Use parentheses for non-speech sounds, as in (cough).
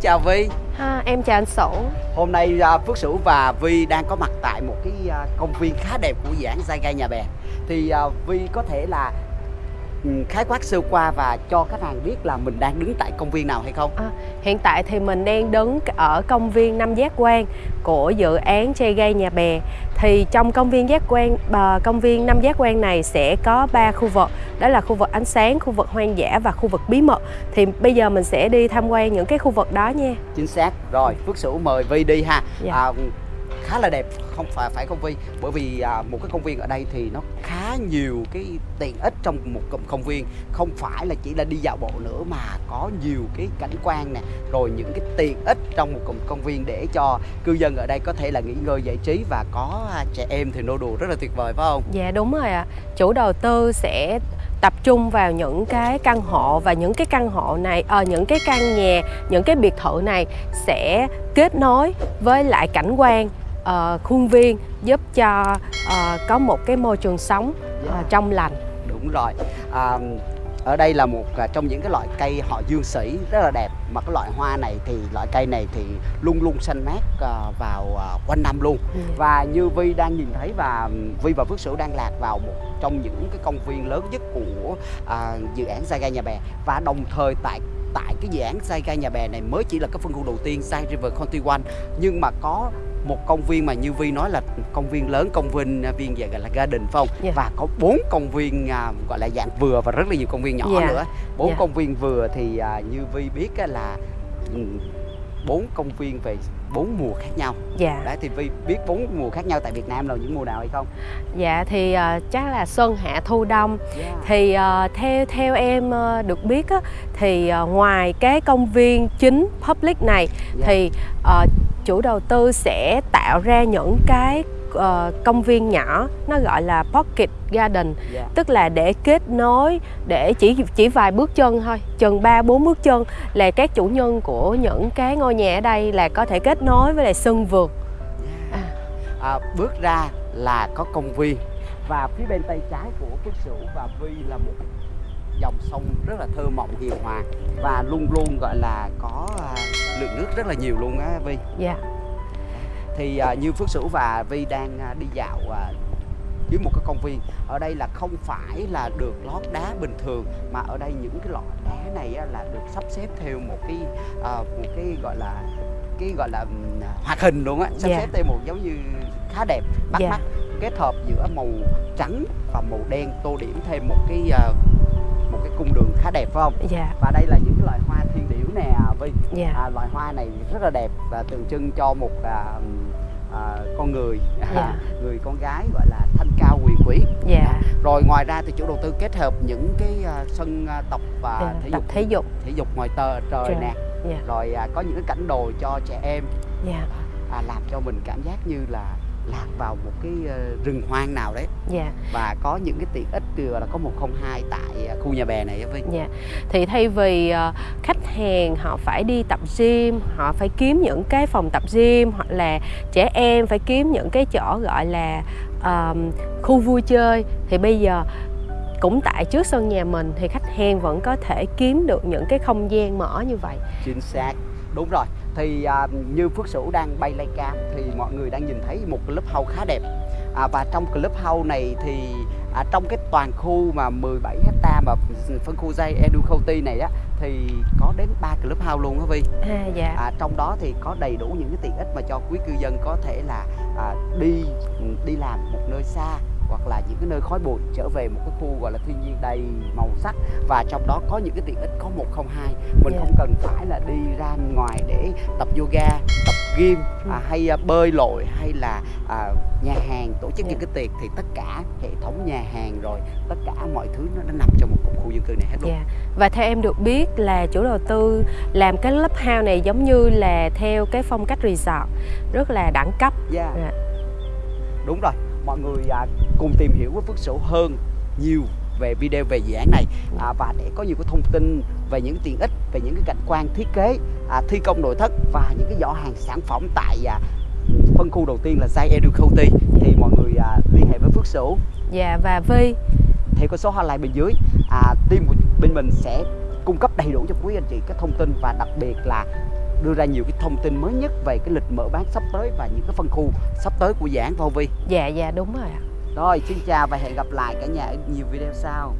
chào Vi à, Em chào anh Sủ Hôm nay uh, Phước Sửu và Vi đang có mặt tại một cái uh, công viên khá đẹp của dự án Gai Nhà Bè. Thì uh, Vi có thể là khái quát sơ qua và cho khách hàng biết là mình đang đứng tại công viên nào hay không? À, hiện tại thì mình đang đứng ở công viên Năm Giác Quan của dự án chơi gây nhà bè. Thì trong công viên Giác Quan, công viên Năm Giác Quan này sẽ có 3 khu vực, đó là khu vực ánh sáng, khu vực hoang dã và khu vực bí mật. Thì bây giờ mình sẽ đi tham quan những cái khu vực đó nha. Chính xác. Rồi, Phước Sửu mời Vi đi ha. Dạ. À, khá là đẹp không phải phải công viên bởi vì à, một cái công viên ở đây thì nó khá nhiều cái tiện ích trong một công viên không phải là chỉ là đi dạo bộ nữa mà có nhiều cái cảnh quan nè rồi những cái tiện ích trong một công viên để cho cư dân ở đây có thể là nghỉ ngơi giải trí và có à, trẻ em thì nô đùa rất là tuyệt vời phải không? Dạ đúng rồi ạ. À. Chủ đầu tư sẽ tập trung vào những cái căn hộ và những cái căn hộ này ở à, những cái căn nhà những cái biệt thự này sẽ kết nối với lại cảnh quan uh, khuôn viên giúp cho uh, có một cái môi trường sống uh, trong lành đúng rồi à, ở đây là một trong những cái loại cây họ dương sĩ rất là đẹp mà cái loại hoa này thì loại cây này thì luôn luôn xanh mát vào uh, quanh năm luôn. Ừ. và như Vi đang nhìn thấy và Vi và Phước Sửu đang lạc vào một trong những cái công viên lớn nhất của uh, dự án Saga Nhà Bè và đồng thời tại tại cái dự án Saga Nhà Bè này mới chỉ là cái phân khu đầu tiên Sai River County One nhưng mà có một công viên mà như Vi nói là công viên lớn công viên à, viên gọi là garden phải không yeah. Dạ. và có bốn công viên à, gọi là dạng vừa và rất là nhiều công viên nhỏ yeah. Dạ. nữa bốn yeah. Dạ. công viên vừa thì à, như Vi biết á, là ừ, bốn công viên về bốn mùa khác nhau dạ đấy thì vi biết bốn mùa khác nhau tại việt nam là những mùa nào hay không dạ thì uh, chắc là xuân hạ thu đông yeah. thì uh, theo theo em uh, được biết á, thì uh, ngoài cái công viên chính public này yeah. thì uh, chủ đầu tư sẽ tạo ra những cái uh, công viên nhỏ nó gọi là pocket garden yeah. Dạ. tức là để kết nối để chỉ chỉ vài bước chân thôi chừng ba bốn bước chân là các chủ nhân của những cái ngôi nhà ở đây là có thể kết nối với lại sân vườn à. À, bước ra là có công viên và phía bên tay trái của Phước Sửu và Vi là một dòng sông rất là thơ mộng hiền hòa và luôn luôn gọi là có uh, lượng nước rất là nhiều luôn á Vi. Dạ. Yeah thì à, như Phước Sửu và Vi đang à, đi dạo à, dưới một cái công viên ở đây là không phải là được lót đá bình thường mà ở đây những cái loại đá này là được sắp xếp theo một cái à, một cái gọi là cái gọi là hoạt hình luôn á sắp yeah. Dạ. xếp theo một giống như khá đẹp bắt yeah. Dạ. mắt kết hợp giữa màu trắng và màu đen tô điểm thêm một cái uh, phải không? Dạ. Và đây là những cái loại hoa thiên điểu nè Vi. Dạ. À, loại hoa này rất là đẹp và tượng trưng cho một à, à, con người dạ. (laughs) người con gái gọi là thanh cao quyền quý. Dạ. Rồi ngoài ra thì chủ đầu tư kết hợp những cái uh, sân uh, tập và dạ. thể tập dục thể dục thể dục ngoài tờ trời Trời. nè. Dạ. Rồi uh, có những cái cảnh đồ cho trẻ em. Dạ. À, làm cho mình cảm giác như là lạc vào một cái ờ, rừng hoang nào đấy. Dạ. và có những cái tiện ích từ là có 102 tại ờ, khu nhà bè này với dạ. thì thay vì uh, khách hàng họ phải đi tập gym họ phải kiếm những cái phòng tập gym hoặc là trẻ em phải kiếm những cái chỗ gọi là uh, khu vui chơi thì bây giờ cũng tại trước sân nhà mình thì khách hàng vẫn có thể kiếm được những cái không gian mở như vậy. Chính xác. Đúng rồi thì à, như Phước Sửu đang bay lay cam thì mọi người đang nhìn thấy một club house khá đẹp à, và trong club house này thì à, trong cái toàn khu mà 17 hecta mà phân khu dây Edu County này á thì có đến 3 club house luôn đó Vi à, dạ. à, trong đó thì có đầy đủ những cái tiện ích mà cho quý cư dân có thể là à, đi đi làm một nơi xa hoặc là những cái nơi khói bụi trở về một cái khu gọi là thiên nhiên đầy màu sắc và trong đó có những cái tiện ích có một không hai mình yeah. không cần phải là đi ra ngoài để tập yoga tập gym ừ. à, hay à, bơi lội hay là à, nhà hàng tổ chức yeah. những cái tiệc thì tất cả hệ thống nhà hàng rồi tất cả mọi thứ nó, nó nằm trong một khu dân cư này hết luôn yeah. và theo em được biết là chủ đầu tư làm cái lớp house này giống như là theo cái phong cách resort rất là đẳng cấp yeah. Yeah. đúng rồi mọi người à, cùng tìm hiểu với Phước Sửu hơn nhiều về video về dự án này. À, và để có nhiều cái thông tin về những tiện ích về những cái cảnh quan thiết kế à, thi công nội thất và những cái giỏ hàng sản phẩm tại à, phân khu đầu tiên là Zai Edu County thì mọi người à, liên hệ với Phước Sửu Dạ và Vi theo cái số hotline bên dưới à, team của bên mình sẽ cung cấp đầy đủ cho quý anh chị các thông tin và đặc biệt là đưa ra nhiều cái thông tin mới nhất về cái lịch mở bán sắp tới và những cái phân khu sắp tới của dự án Vô Vi. dạ dạ đúng rồi ạ Rồi xin chào và hẹn gặp lại cả nhà ở nhiều video sau.